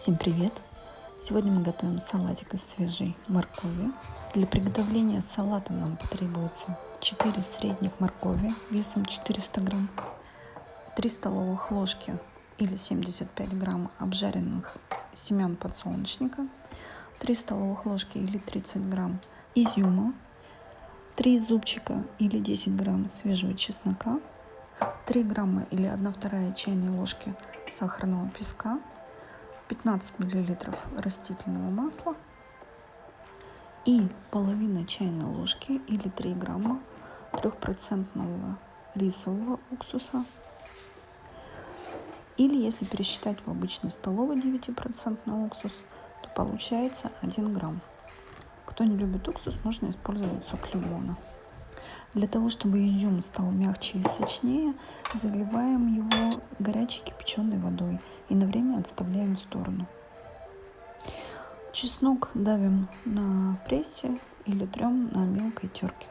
Всем привет! Сегодня мы готовим салатик из свежей моркови. Для приготовления салата нам потребуется 4 средних моркови весом 400 грамм, 3 столовых ложки или 75 грамм обжаренных семян подсолнечника, 3 столовых ложки или 30 грамм изюма, 3 зубчика или 10 грамм свежего чеснока, 3 грамма или 1 вторая чайной ложки сахарного песка, 15 миллилитров растительного масла и половина чайной ложки или 3 грамма трехпроцентного рисового уксуса или если пересчитать в обычный столовый 9% уксус, то получается 1 грамм. Кто не любит уксус, можно использовать сок лимона. Для того, чтобы изюм стал мягче и сочнее, заливаем его горячей кипяченой водой и на время отставляем в сторону. Чеснок давим на прессе или трем на мелкой терке.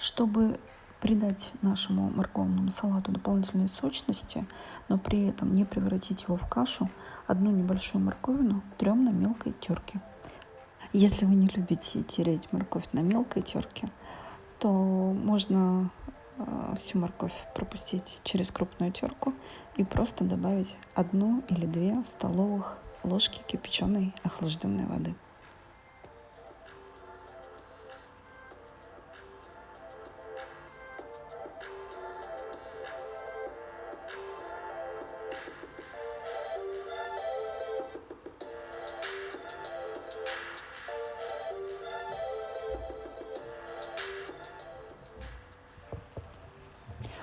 Чтобы придать нашему морковному салату дополнительной сочности, но при этом не превратить его в кашу, одну небольшую морковину трем на мелкой терке. Если вы не любите тереть морковь на мелкой терке, то можно э, всю морковь пропустить через крупную терку и просто добавить одну или две столовых ложки кипяченой охлажденной воды.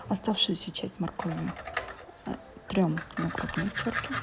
Оставшуюся часть моркови э, трем на крупной терке.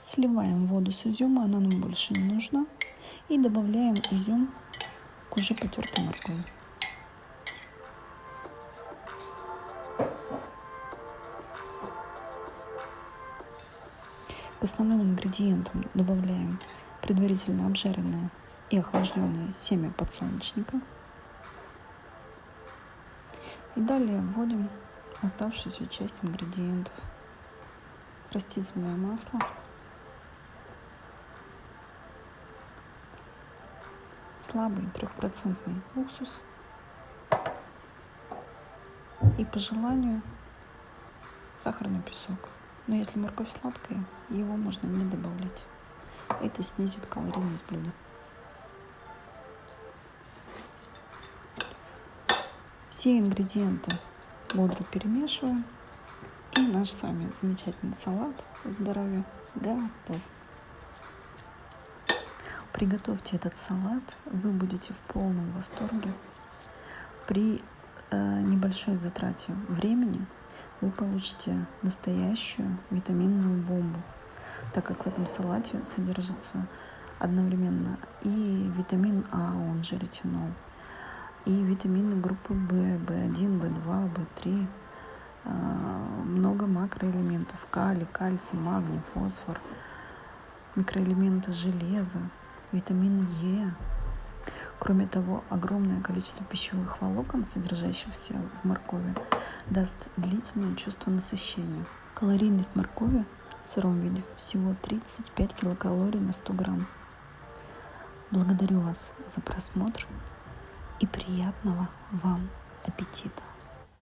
Сливаем воду с изюма, она нам больше не нужна. И добавляем изюм к уже потертой моркови. К основным ингредиентам добавляем предварительно обжаренное и охлажденное семя подсолнечника. И далее вводим оставшуюся часть ингредиентов. Растительное масло. Слабый трехпроцентный уксус. И по желанию сахарный песок. Но если морковь сладкая, его можно не добавлять. Это снизит калорийность блюда. Все ингредиенты бодро перемешиваем. И наш с вами замечательный салат здоровья готов. Приготовьте этот салат, вы будете в полном восторге. При э, небольшой затрате времени вы получите настоящую витаминную бомбу, так как в этом салате содержится одновременно и витамин А, он же ретинол, и витамины группы В, В1, В2, В3, много макроэлементов, калий, кальций, магний, фосфор, микроэлементы железа, витамины Е. Кроме того, огромное количество пищевых волокон, содержащихся в моркови, даст длительное чувство насыщения. Калорийность моркови в сыром виде всего 35 килокалорий на 100 грамм. Благодарю вас за просмотр и приятного вам аппетита!